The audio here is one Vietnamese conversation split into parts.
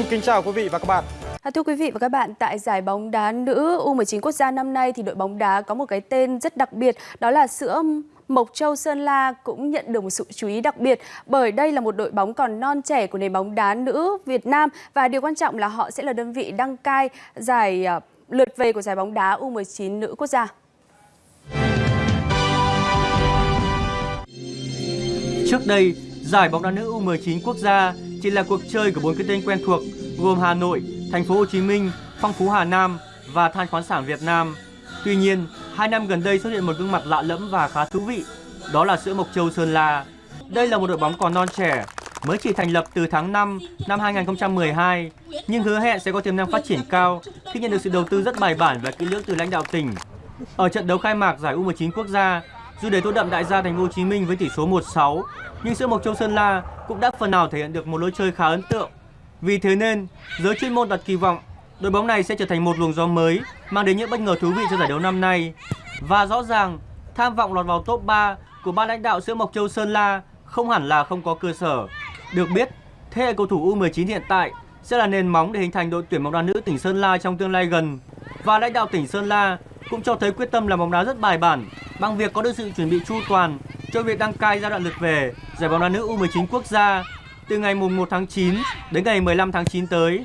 Xin kính chào quý vị và các bạn. À, thưa quý vị và các bạn, tại giải bóng đá nữ U19 quốc gia năm nay thì đội bóng đá có một cái tên rất đặc biệt, đó là sữa Mộc Châu Sơn La cũng nhận được một sự chú ý đặc biệt bởi đây là một đội bóng còn non trẻ của nền bóng đá nữ Việt Nam và điều quan trọng là họ sẽ là đơn vị đăng cai giải uh, lượt về của giải bóng đá U19 nữ quốc gia. Trước đây, giải bóng đá nữ U19 quốc gia chỉ là cuộc chơi của bốn cái tên quen thuộc gồm Hà Nội, Thành phố Hồ Chí Minh, Phong Phú Hà Nam và Than khoáng sản Việt Nam. Tuy nhiên, hai năm gần đây xuất hiện một gương mặt lạ lẫm và khá thú vị, đó là sữa Mộc Châu Sơn La. Đây là một đội bóng còn non trẻ, mới chỉ thành lập từ tháng 5 năm 2012, nhưng hứa hẹn sẽ có tiềm năng phát triển cao khi nhận được sự đầu tư rất bài bản và kỹ lưỡng từ lãnh đạo tỉnh. Ở trận đấu khai mạc giải U19 quốc gia, dù để tô đậm đại gia Thành phố Hồ Chí Minh với tỷ số 1-6, nhưng sữa Mộc Châu Sơn La cũng đã phần nào thể hiện được một lối chơi khá ấn tượng. Vì thế nên, giới chuyên môn đặt kỳ vọng đội bóng này sẽ trở thành một luồng gió mới mang đến những bất ngờ thú vị cho giải đấu năm nay. Và rõ ràng, tham vọng lọt vào top 3 của ban lãnh đạo sữa Mộc Châu Sơn La không hẳn là không có cơ sở. Được biết, thế hệ cầu thủ U19 hiện tại sẽ là nền móng để hình thành đội tuyển bóng đá nữ tỉnh Sơn La trong tương lai gần. Và lãnh đạo tỉnh Sơn La cũng cho thấy quyết tâm làm bóng đá rất bài bản bằng việc có được sự chuẩn bị chu toàn cho việc đăng cai giai đoạn lượt về, giải bóng đá nữ U19 quốc gia từ ngày mùng 1 tháng 9 đến ngày 15 tháng 9 tới.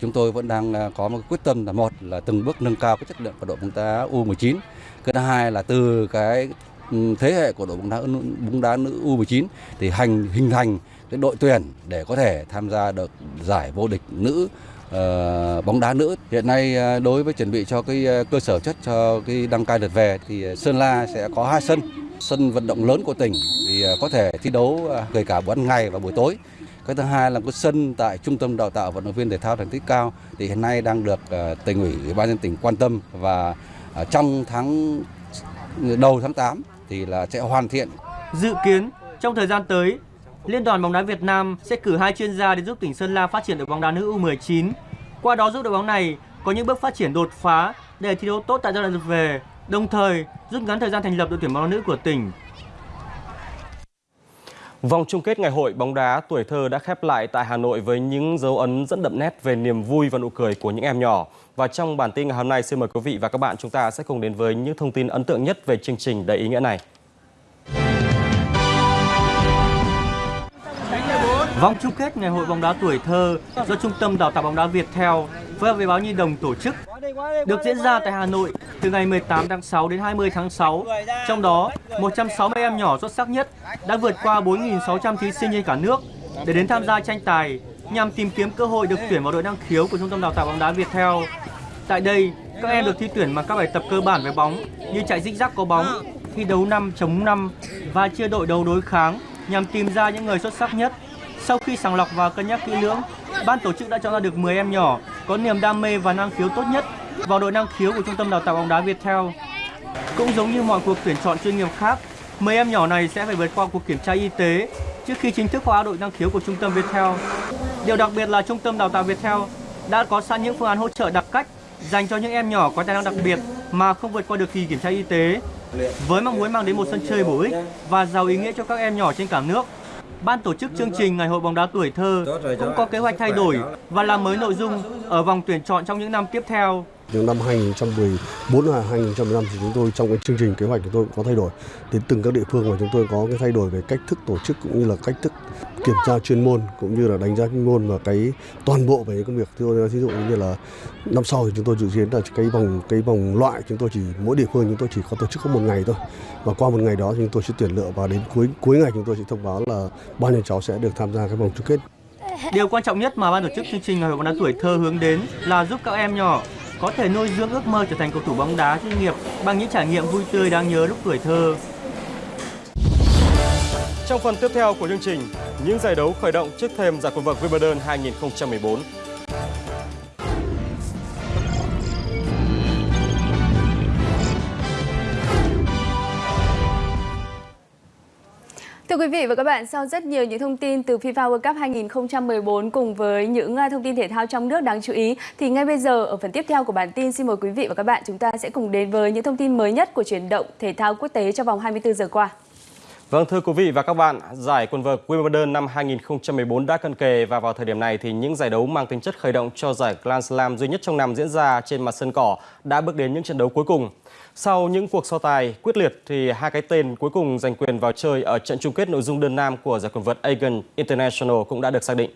Chúng tôi vẫn đang à, có một quyết tâm là một là từng bước nâng cao cái chất lượng của đội bóng đá U19. Cái thứ hai là từ cái ừ, thế hệ của đội bóng đá bóng đá nữ U19 thì hành, hình thành cái đội tuyển để có thể tham gia được giải vô địch nữ uh, bóng đá nữ. Hiện nay uh, đối với chuẩn bị cho cái uh, cơ sở chất cho cái đăng cai lượt về thì Sơn La sẽ có hai sân sân vận động lớn của tỉnh thì có thể thi đấu kể cả ban ngày và buổi tối. Cái thứ hai là có sân tại trung tâm đào tạo vận động viên thể thao thành tích cao thì hiện nay đang được tỉnh ủy ủy ban nhân tỉnh quan tâm và trong tháng đầu tháng 8 thì là sẽ hoàn thiện. Dự kiến trong thời gian tới Liên đoàn bóng đá Việt Nam sẽ cử hai chuyên gia để giúp tỉnh Sơn La phát triển đội bóng đá nữ U19. Qua đó giúp đội bóng này có những bước phát triển đột phá để thi đấu tốt tại giai đoạn lượt về, đồng thời rút ngắn thời gian thành lập đội tuyển bóng đá nữ của tỉnh. Vòng chung kết ngày hội bóng đá tuổi thơ đã khép lại tại Hà Nội với những dấu ấn rất đậm nét về niềm vui và nụ cười của những em nhỏ. Và trong bản tin ngày hôm nay, xin mời quý vị và các bạn chúng ta sẽ cùng đến với những thông tin ấn tượng nhất về chương trình đầy ý nghĩa này. Vòng chung kết ngày hội bóng đá tuổi thơ do Trung tâm Đào tạo bóng đá Việt Theo phối hợp với báo Nhi Đồng tổ chức được diễn ra tại Hà Nội từ ngày 18 tháng 6 đến 20 tháng 6. Trong đó, 160 em nhỏ xuất sắc nhất đã vượt qua 4.600 thí sinh trên cả nước để đến tham gia tranh tài nhằm tìm kiếm cơ hội được tuyển vào đội năng khiếu của Trung tâm Đào tạo bóng đá Việt Theo. Tại đây, các em được thi tuyển bằng các bài tập cơ bản về bóng như chạy dích rắc có bóng, thi đấu 5 chống 5 và chia đội đấu đối kháng nhằm tìm ra những người xuất sắc nhất sau khi sàng lọc và cân nhắc kỹ lưỡng, ban tổ chức đã chọn ra được 10 em nhỏ có niềm đam mê và năng khiếu tốt nhất vào đội năng khiếu của Trung tâm Đào tạo bóng đá Viettel. Cũng giống như mọi cuộc tuyển chọn chuyên nghiệp khác, 10 em nhỏ này sẽ phải vượt qua cuộc kiểm tra y tế trước khi chính thức hóa đội năng khiếu của Trung tâm Viettel. Điều đặc biệt là Trung tâm Đào tạo Viettel đã có sẵn những phương án hỗ trợ đặc cách dành cho những em nhỏ có tài năng đặc biệt mà không vượt qua được kỳ kiểm tra y tế. Với mong muốn mang đến một sân chơi bổ ích và giàu ý nghĩa cho các em nhỏ trên cả nước, Ban tổ chức chương trình Ngày hội bóng đá tuổi thơ cũng có kế hoạch thay đổi và làm mới nội dung ở vòng tuyển chọn trong những năm tiếp theo. Từ năm 2014 và 2015 thì chúng tôi trong cái chương trình kế hoạch của tôi có thay đổi. Đến từng các địa phương và chúng tôi có cái thay đổi về cách thức tổ chức cũng như là cách thức kiểm tra chuyên môn cũng như là đánh giá chuyên môn và cái toàn bộ về công việc ví dụ như là năm sau thì chúng tôi dự kiến là cái vòng cái vòng loại chúng tôi chỉ, mỗi địa phương chúng tôi chỉ có tổ chức có một ngày thôi. Và qua một ngày đó thì chúng tôi sẽ tuyển lựa và đến cuối cuối ngày chúng tôi sẽ thông báo là bao nhiêu cháu sẽ được tham gia cái vòng chung kết. Điều quan trọng nhất mà ban tổ chức chương trình Ngày hội bóng đá tuổi thơ hướng đến là giúp các em nhỏ có thể nuôi dưỡng ước mơ trở thành cầu thủ bóng đá chuyên nghiệp bằng những trải nghiệm vui tươi đáng nhớ lúc tuổi thơ. Trong phần tiếp theo của chương trình, những giải đấu khởi động trước thềm giải quần vợt Wimbledon 2014. Thưa quý vị và các bạn, sau rất nhiều những thông tin từ FIFA World Cup 2014 cùng với những à, thông tin thể thao trong nước đáng chú ý, thì ngay bây giờ ở phần tiếp theo của bản tin xin mời quý vị và các bạn chúng ta sẽ cùng đến với những thông tin mới nhất của chuyển động thể thao quốc tế trong vòng 24 giờ qua. Vâng thưa quý vị và các bạn, giải quần vợt Wimbledon năm 2014 đã cận kề và vào thời điểm này thì những giải đấu mang tính chất khởi động cho giải Grand Slam duy nhất trong năm diễn ra trên mặt sân cỏ đã bước đến những trận đấu cuối cùng. Sau những cuộc so tài quyết liệt thì hai cái tên cuối cùng giành quyền vào chơi ở trận chung kết nội dung đơn nam của giải quần vợt Aegon International cũng đã được xác định.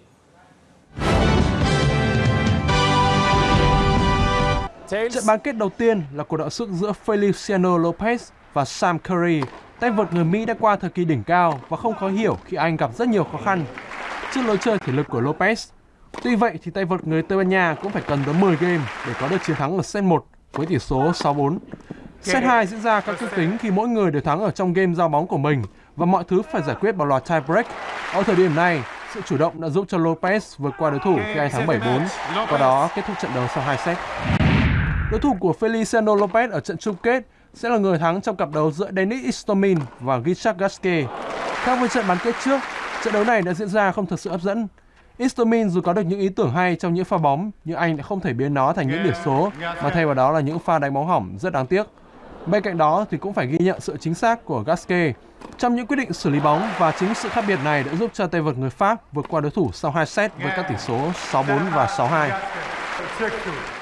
Trận bán kết đầu tiên là cuộc đọ sức giữa Feliciano Lopez và Sam Curry Tay vợt người Mỹ đã qua thời kỳ đỉnh cao và không khó hiểu khi anh gặp rất nhiều khó khăn trước lối chơi thể lực của Lopez. Tuy vậy thì tay vợt người Tây Ban Nha cũng phải cần tới 10 game để có được chiến thắng ở set 1 với tỷ số 6-4. Set 2 diễn ra các kịch tính khi mỗi người đều thắng ở trong game giao bóng của mình và mọi thứ phải giải quyết bằng loạt tie break. Ở thời điểm này, sự chủ động đã giúp cho Lopez vượt qua đối thủ khi anh thắng 7-4, qua đó kết thúc trận đấu sau 2 set. Đối thủ của Feliciano Lopez ở trận chung kết sẽ là người thắng trong cặp đấu giữa Denis Istomin và Richard Gasquet. Khác với trận bán kết trước, trận đấu này đã diễn ra không thật sự hấp dẫn. Istomin dù có được những ý tưởng hay trong những pha bóng, nhưng anh đã không thể biến nó thành những điểm số, mà thay vào đó là những pha đánh bóng hỏng rất đáng tiếc. Bên cạnh đó thì cũng phải ghi nhận sự chính xác của Gasquet trong những quyết định xử lý bóng và chính sự khác biệt này đã giúp cho tay vợt người Pháp vượt qua đối thủ sau 2 set với các tỷ số 6-4 và 6-2.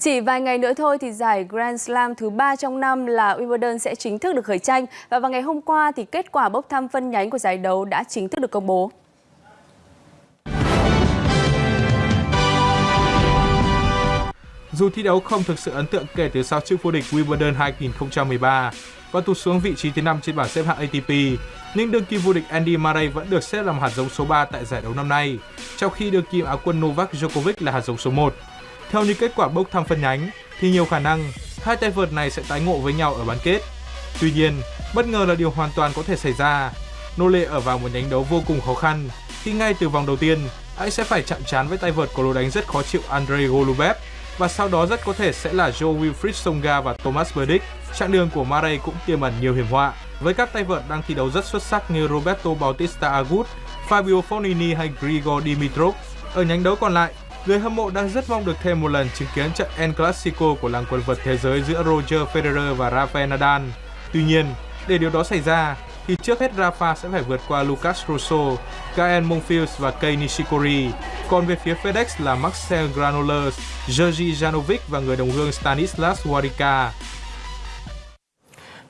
Chỉ vài ngày nữa thôi thì giải Grand Slam thứ ba trong năm là Wimbledon sẽ chính thức được khởi tranh và vào ngày hôm qua thì kết quả bốc thăm phân nhánh của giải đấu đã chính thức được công bố. Dù thi đấu không thực sự ấn tượng kể từ sau chức vô địch Wimbledon 2013 và tụt xuống vị trí thứ 5 trên bảng xếp hạng ATP, nhưng đương kim vô địch Andy Murray vẫn được xếp làm hạt giống số 3 tại giải đấu năm nay, trong khi đương kim áo quân Novak Djokovic là hạt giống số 1. Theo như kết quả bốc thăm phân nhánh, thì nhiều khả năng hai tay vợt này sẽ tái ngộ với nhau ở bán kết. Tuy nhiên, bất ngờ là điều hoàn toàn có thể xảy ra. Nô lệ ở vào một nhánh đấu vô cùng khó khăn khi ngay từ vòng đầu tiên anh sẽ phải chạm trán với tay vợt có lối đánh rất khó chịu Andrei Golubev và sau đó rất có thể sẽ là Joe Wilfried Songa và Thomas Burdick. Chặng đường của Murray cũng tiềm ẩn nhiều hiểm họa với các tay vợt đang thi đấu rất xuất sắc như Roberto Bautista Agut, Fabio Fognini hay Grigor Dimitrov. Ở nhánh đấu còn lại, Người hâm mộ đang rất mong được thêm một lần chứng kiến trận El Clasico của làng quần vợt thế giới giữa Roger Federer và Rafael Nadal. Tuy nhiên, để điều đó xảy ra, thì trước hết Rafa sẽ phải vượt qua Lucas Rosso, Gael Monfils và Kei Nishikori. Còn về phía FedEx là Marcel Granollers, Georgi Janovic và người đồng hương Stanislas Wawrinka.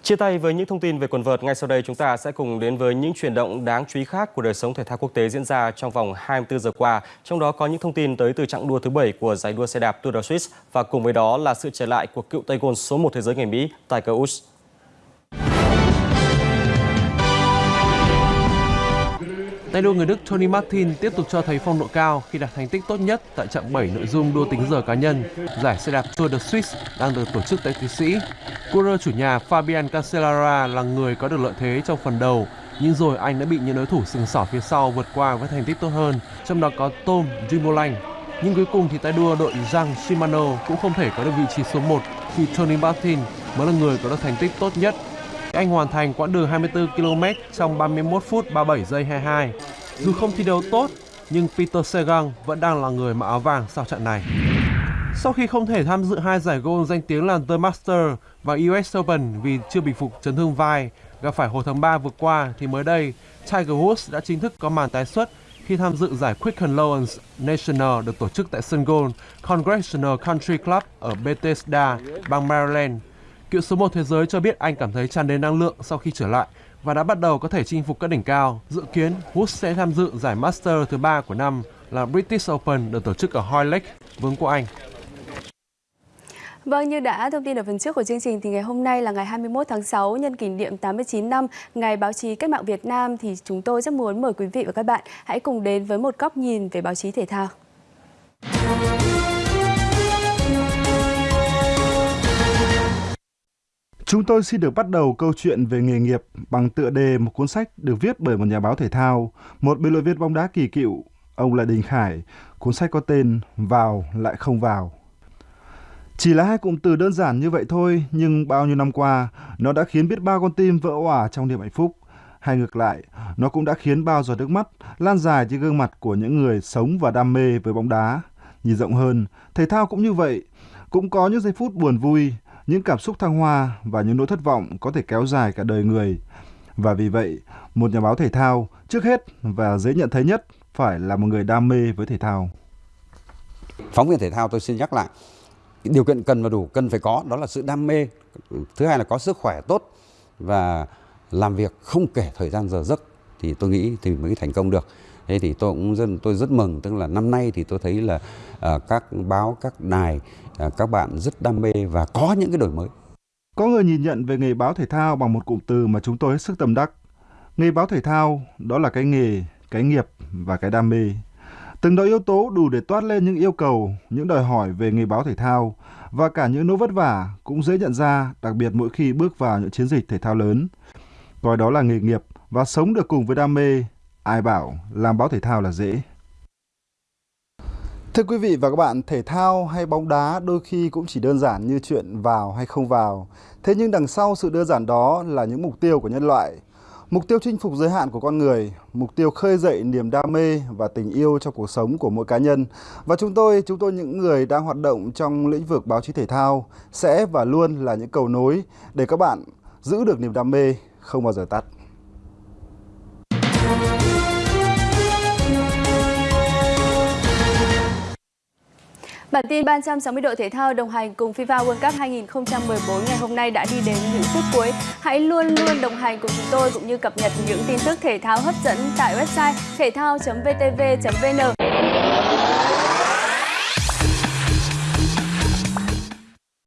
Chia tay với những thông tin về quần vợt, ngay sau đây chúng ta sẽ cùng đến với những chuyển động đáng chú ý khác của đời sống thể thao quốc tế diễn ra trong vòng 24 giờ qua. Trong đó có những thông tin tới từ chặng đua thứ 7 của giải đua xe đạp Tour de Suisse và cùng với đó là sự trở lại của cựu tay gôn số 1 thế giới người Mỹ Tiger Woods. Tay đua người Đức Tony Martin tiếp tục cho thấy phong độ cao khi đạt thành tích tốt nhất tại chặng 7 nội dung đua tính giờ cá nhân, giải xe đạp Tour de Suisse đang được tổ chức tại Thụy Sĩ. Cua chủ nhà Fabian Cancellara là người có được lợi thế trong phần đầu, nhưng rồi anh đã bị những đối thủ sừng sỏ phía sau vượt qua với thành tích tốt hơn, trong đó có Tom Dumoulin. Nhưng cuối cùng thì tay đua đội Giang Shimano cũng không thể có được vị trí số 1 khi Tony Martin mới là người có được thành tích tốt nhất anh hoàn thành quãng đường 24 km trong 31 phút 37 giây 22. Dù không thi đấu tốt, nhưng Peter Sagan vẫn đang là người mặc áo vàng sau trận này. Sau khi không thể tham dự hai giải gôn danh tiếng là The Master và US Open vì chưa bình phục chấn thương vai gặp phải hồi tháng 3 vừa qua thì mới đây Tiger Woods đã chính thức có màn tái xuất khi tham dự giải Quicken Loans National được tổ chức tại sân golf Congressional Country Club ở Bethesda, bang Maryland Cựu số 1 thế giới cho biết anh cảm thấy tràn đầy năng lượng sau khi trở lại và đã bắt đầu có thể chinh phục các đỉnh cao. Dự kiến Woods sẽ tham dự giải Master thứ ba của năm là British Open được tổ chức ở Hoylake, Vương quốc Anh. Vâng, như đã thông tin ở phần trước của chương trình thì ngày hôm nay là ngày 21 tháng 6 nhân kỷ niệm 89 năm Ngày báo chí cách mạng Việt Nam thì chúng tôi rất muốn mời quý vị và các bạn hãy cùng đến với một góc nhìn về báo chí thể thao. Chúng tôi xin được bắt đầu câu chuyện về nghề nghiệp bằng tựa đề một cuốn sách được viết bởi một nhà báo thể thao, một biên luận viên bóng đá kỳ cựu, ông là Đình Khải. Cuốn sách có tên Vào lại không vào. Chỉ là hai cụm từ đơn giản như vậy thôi, nhưng bao nhiêu năm qua, nó đã khiến biết bao con tim vỡ òa trong niềm hạnh phúc. Hay ngược lại, nó cũng đã khiến bao giọt nước mắt lan dài trên gương mặt của những người sống và đam mê với bóng đá. Nhìn rộng hơn, thể thao cũng như vậy, cũng có những giây phút buồn vui, những cảm xúc thăng hoa và những nỗi thất vọng có thể kéo dài cả đời người. Và vì vậy, một nhà báo thể thao trước hết và dễ nhận thấy nhất phải là một người đam mê với thể thao. Phóng viên thể thao tôi xin nhắc lại, điều kiện cần và đủ cần phải có đó là sự đam mê, thứ hai là có sức khỏe tốt và làm việc không kể thời gian giờ giấc thì tôi nghĩ thì mới thành công được. Thế thì tôi cũng rất tôi rất mừng tức là năm nay thì tôi thấy là uh, các báo các đài uh, các bạn rất đam mê và có những cái đổi mới. Có người nhìn nhận về nghề báo thể thao bằng một cụm từ mà chúng tôi hết sức tâm đắc. Nghề báo thể thao đó là cái nghề, cái nghiệp và cái đam mê. Từng đó yếu tố đủ để toát lên những yêu cầu, những đòi hỏi về nghề báo thể thao và cả những nỗi vất vả cũng dễ nhận ra, đặc biệt mỗi khi bước vào những chiến dịch thể thao lớn. Coi đó là nghề nghiệp và sống được cùng với đam mê, ai bảo làm báo thể thao là dễ. Thưa quý vị và các bạn, thể thao hay bóng đá đôi khi cũng chỉ đơn giản như chuyện vào hay không vào. Thế nhưng đằng sau sự đơn giản đó là những mục tiêu của nhân loại. Mục tiêu chinh phục giới hạn của con người, mục tiêu khơi dậy niềm đam mê và tình yêu trong cuộc sống của mỗi cá nhân. Và chúng tôi, chúng tôi những người đang hoạt động trong lĩnh vực báo chí thể thao sẽ và luôn là những cầu nối để các bạn giữ được niềm đam mê không bao giờ tắt. Bản tin 360 độ thể thao đồng hành cùng FIFA World Cup 2014 ngày hôm nay đã đi đến những phút cuối. Hãy luôn luôn đồng hành cùng chúng tôi cũng như cập nhật những tin tức thể thao hấp dẫn tại website thể thao.vtv.vn.